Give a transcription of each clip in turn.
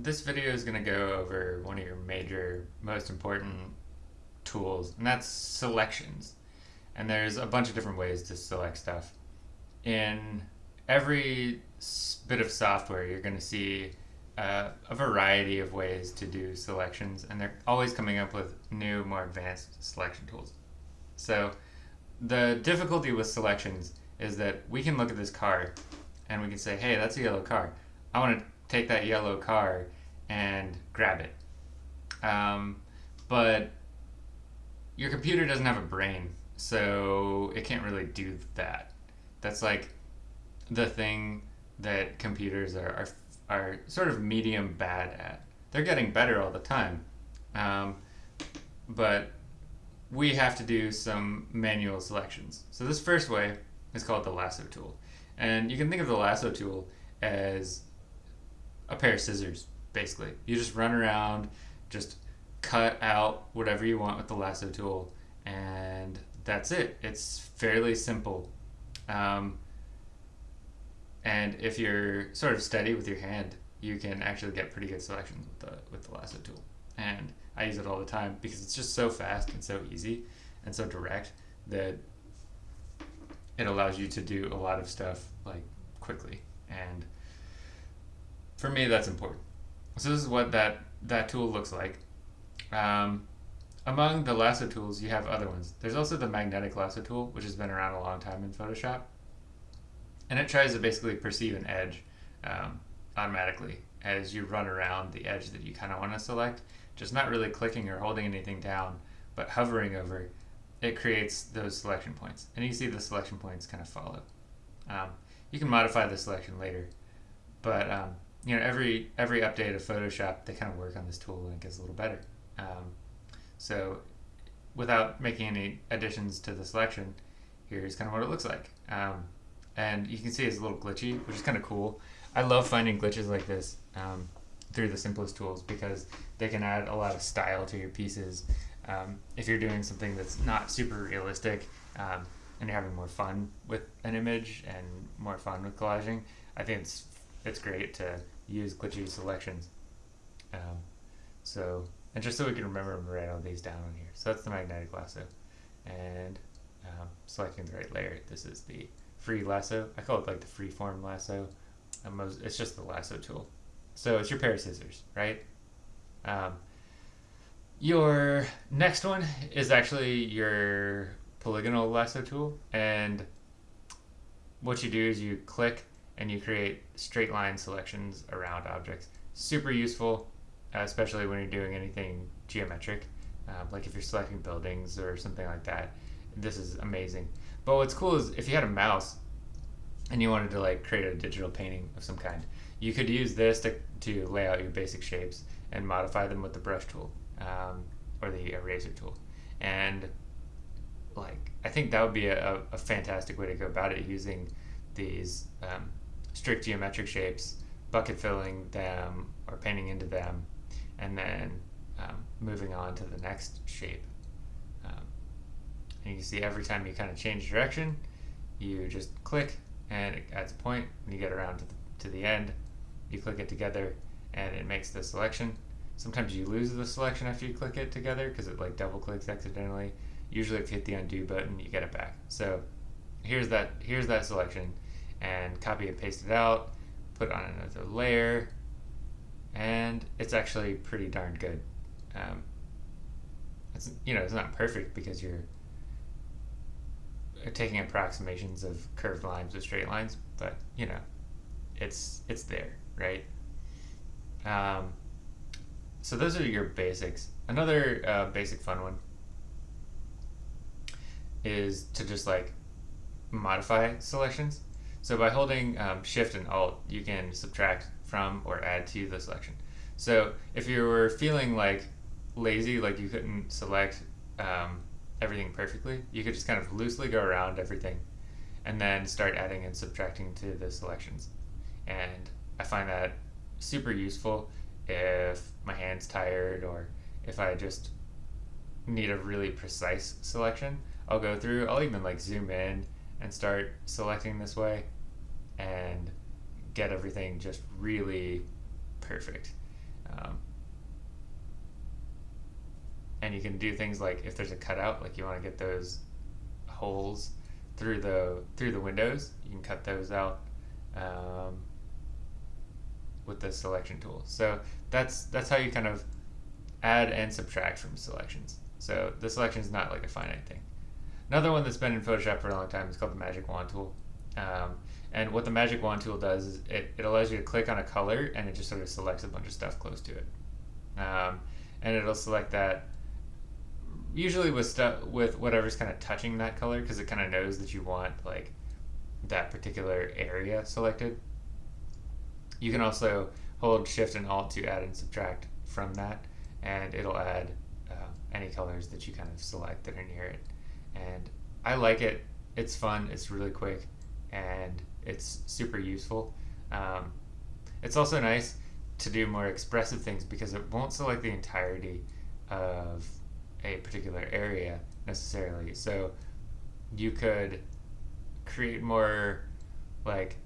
This video is going to go over one of your major, most important tools, and that's selections. And there's a bunch of different ways to select stuff. In every bit of software, you're going to see uh, a variety of ways to do selections, and they're always coming up with new, more advanced selection tools. So the difficulty with selections is that we can look at this car and we can say, hey, that's a yellow car. I want to take that yellow car and grab it. Um, but your computer doesn't have a brain, so it can't really do that. That's like the thing that computers are, are, are sort of medium bad at. They're getting better all the time. Um, but we have to do some manual selections. So this first way is called the lasso tool. And you can think of the lasso tool as a pair of scissors, basically. You just run around, just cut out whatever you want with the lasso tool, and that's it. It's fairly simple. Um, and if you're sort of steady with your hand, you can actually get pretty good selections with the with the lasso tool. And I use it all the time because it's just so fast and so easy and so direct that it allows you to do a lot of stuff like quickly. And for me, that's important. So this is what that, that tool looks like. Um, among the lasso tools, you have other ones. There's also the magnetic lasso tool, which has been around a long time in Photoshop. And it tries to basically perceive an edge um, automatically as you run around the edge that you kind of want to select. Just not really clicking or holding anything down, but hovering over, it creates those selection points. And you see the selection points kind of follow. Um, you can modify the selection later, but um, you know every every update of Photoshop they kind of work on this tool and it gets a little better. Um, so without making any additions to the selection, here's kind of what it looks like. Um, and you can see it's a little glitchy, which is kind of cool. I love finding glitches like this um, through the simplest tools because they can add a lot of style to your pieces. Um, if you're doing something that's not super realistic um, and you're having more fun with an image and more fun with collaging, I think it's it's great to use glitchy selections. Um, so, and just so we can remember to write all these down on here. So that's the magnetic lasso. And um, selecting the right layer. This is the free lasso. I call it like the free form lasso. it's just the lasso tool. So it's your pair of scissors, right? Um, your next one is actually your polygonal lasso tool. And what you do is you click and you create straight line selections around objects. Super useful, uh, especially when you're doing anything geometric, uh, like if you're selecting buildings or something like that. This is amazing. But what's cool is if you had a mouse and you wanted to like create a digital painting of some kind, you could use this to, to lay out your basic shapes and modify them with the brush tool um, or the eraser tool. And like I think that would be a, a fantastic way to go about it using these um, strict geometric shapes, bucket filling them or painting into them, and then um, moving on to the next shape. Um, and you can see every time you kind of change direction, you just click and it adds a point. You get around to the, to the end, you click it together and it makes the selection. Sometimes you lose the selection after you click it together because it like double clicks accidentally. Usually if you hit the undo button, you get it back. So here's that, here's that selection and copy and paste it out, put on another layer, and it's actually pretty darn good. Um, it's you know it's not perfect because you're taking approximations of curved lines with straight lines, but you know it's it's there, right? Um, so those are your basics. Another uh, basic fun one is to just like modify selections. So by holding um, Shift and Alt, you can subtract from or add to the selection. So if you were feeling like lazy, like you couldn't select um, everything perfectly, you could just kind of loosely go around everything and then start adding and subtracting to the selections. And I find that super useful if my hand's tired or if I just need a really precise selection. I'll go through, I'll even like zoom in and start selecting this way and get everything just really perfect. Um, and you can do things like if there's a cutout, like you want to get those holes through the through the windows, you can cut those out um, with the selection tool. So that's that's how you kind of add and subtract from selections. So the selection is not like a finite thing. Another one that's been in Photoshop for a long time is called the magic wand tool. Um, and what the Magic Wand tool does is it, it allows you to click on a color and it just sort of selects a bunch of stuff close to it. Um, and it'll select that usually with stuff with whatever's kind of touching that color because it kind of knows that you want like that particular area selected. You can also hold Shift and Alt to add and subtract from that, and it'll add uh, any colors that you kind of select that are near it. And I like it. It's fun. It's really quick, and it's super useful. Um, it's also nice to do more expressive things because it won't select the entirety of a particular area necessarily. So you could create more like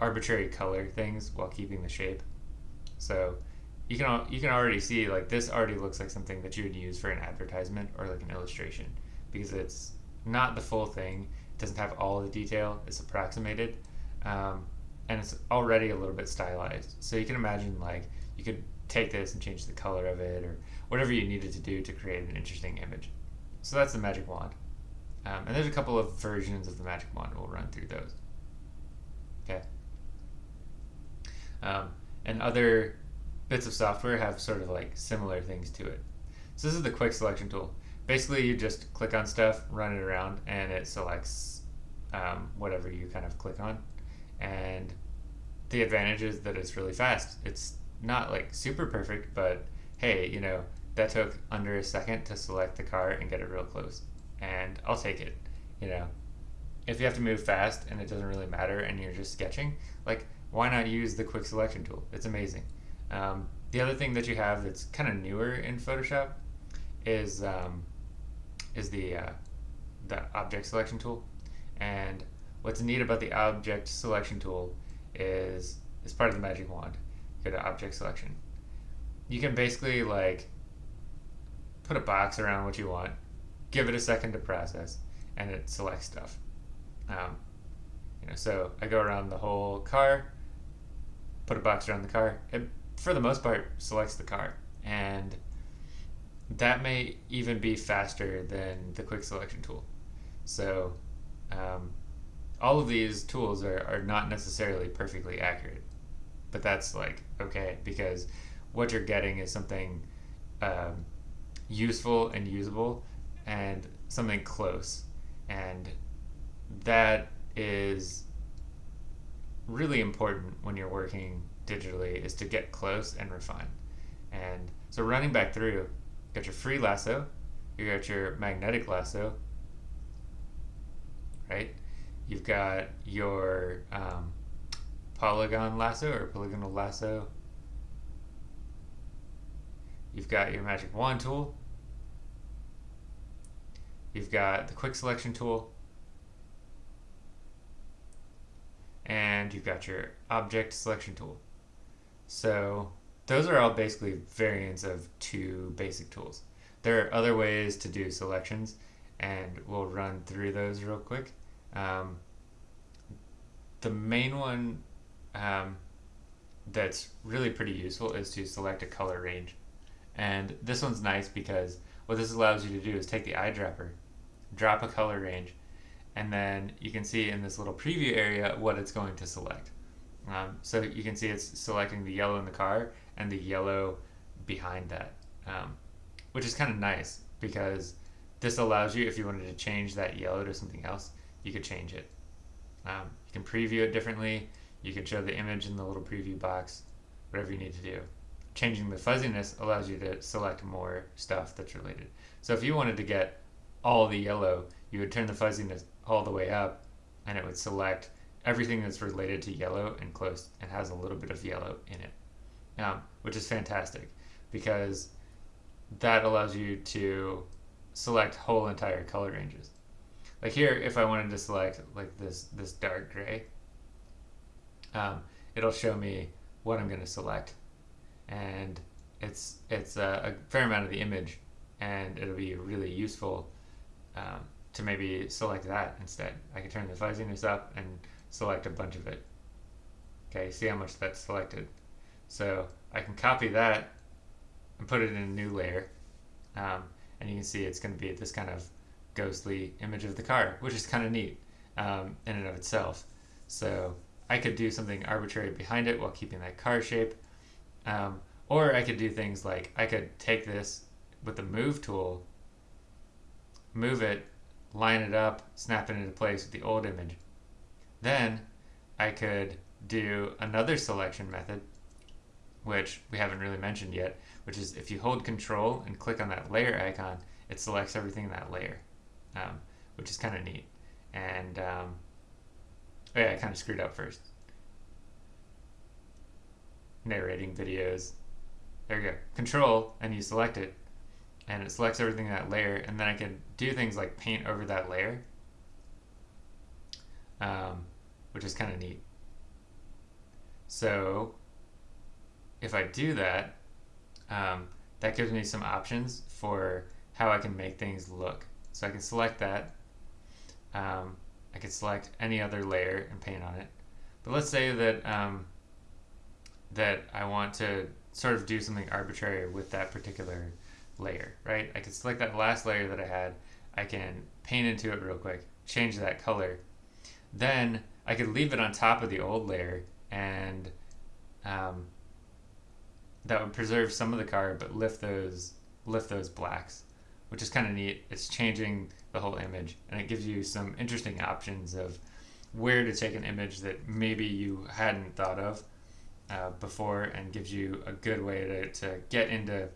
arbitrary color things while keeping the shape. So you can you can already see like this already looks like something that you would use for an advertisement or like an illustration because it's not the full thing. Doesn't have all the detail. It's approximated, um, and it's already a little bit stylized. So you can imagine like you could take this and change the color of it or whatever you needed to do to create an interesting image. So that's the magic wand. Um, and there's a couple of versions of the magic wand. We'll run through those. Okay. Um, and other bits of software have sort of like similar things to it. So this is the quick selection tool. Basically, you just click on stuff, run it around, and it selects um, whatever you kind of click on. And the advantage is that it's really fast. It's not like super perfect, but hey, you know, that took under a second to select the car and get it real close. And I'll take it. You know, if you have to move fast and it doesn't really matter and you're just sketching, like, why not use the quick selection tool? It's amazing. Um, the other thing that you have that's kind of newer in Photoshop is um, is the uh, the object selection tool. And what's neat about the object selection tool is it's part of the magic wand. Go to object selection. You can basically like put a box around what you want, give it a second to process, and it selects stuff. Um, you know, so I go around the whole car, put a box around the car. It, for the most part, selects the car, and that may even be faster than the quick selection tool. So, um, all of these tools are, are not necessarily perfectly accurate, but that's like okay because what you're getting is something um, useful and usable and something close. And that is really important when you're working digitally is to get close and refine. And so running back through, got your free lasso, you got your magnetic lasso, right? You've got your um, polygon lasso or polygonal lasso. You've got your magic wand tool, You've got the quick selection tool. And you've got your object selection tool. So those are all basically variants of two basic tools. There are other ways to do selections and we'll run through those real quick. Um, the main one um, that's really pretty useful is to select a color range. And this one's nice because what this allows you to do is take the eyedropper drop a color range, and then you can see in this little preview area what it's going to select. Um, so you can see it's selecting the yellow in the car and the yellow behind that, um, which is kind of nice because this allows you, if you wanted to change that yellow to something else, you could change it. Um, you can preview it differently. You can show the image in the little preview box, whatever you need to do. Changing the fuzziness allows you to select more stuff that's related. So if you wanted to get all the yellow, you would turn the fuzziness all the way up and it would select everything that's related to yellow and close and has a little bit of yellow in it, um, which is fantastic because that allows you to select whole entire color ranges. Like here, if I wanted to select like this this dark gray, um, it'll show me what I'm going to select, and it's it's a, a fair amount of the image and it'll be really useful um, to maybe select that instead. I can turn the fuzziness up and select a bunch of it. Okay, see how much that's selected. So I can copy that and put it in a new layer. Um, and you can see it's going to be this kind of ghostly image of the car, which is kind of neat um, in and of itself. So I could do something arbitrary behind it while keeping that car shape. Um, or I could do things like I could take this with the move tool, move it, line it up, snap it into place with the old image. Then I could do another selection method, which we haven't really mentioned yet, which is if you hold control and click on that layer icon, it selects everything in that layer, um, which is kind of neat. And um, oh yeah, I kind of screwed up first. Narrating videos. There we go. Control, and you select it, and it selects everything in that layer, and then I can do things like paint over that layer, um, which is kind of neat. So if I do that, um, that gives me some options for how I can make things look. So I can select that. Um, I could select any other layer and paint on it. But let's say that um, that I want to sort of do something arbitrary with that particular layer, right? I can select that last layer that I had. I can paint into it real quick, change that color. Then I could leave it on top of the old layer and um, that would preserve some of the car but lift those lift those blacks which is kind of neat. It's changing the whole image and it gives you some interesting options of where to take an image that maybe you hadn't thought of uh, before and gives you a good way to, to get into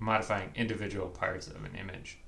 modifying individual parts of an image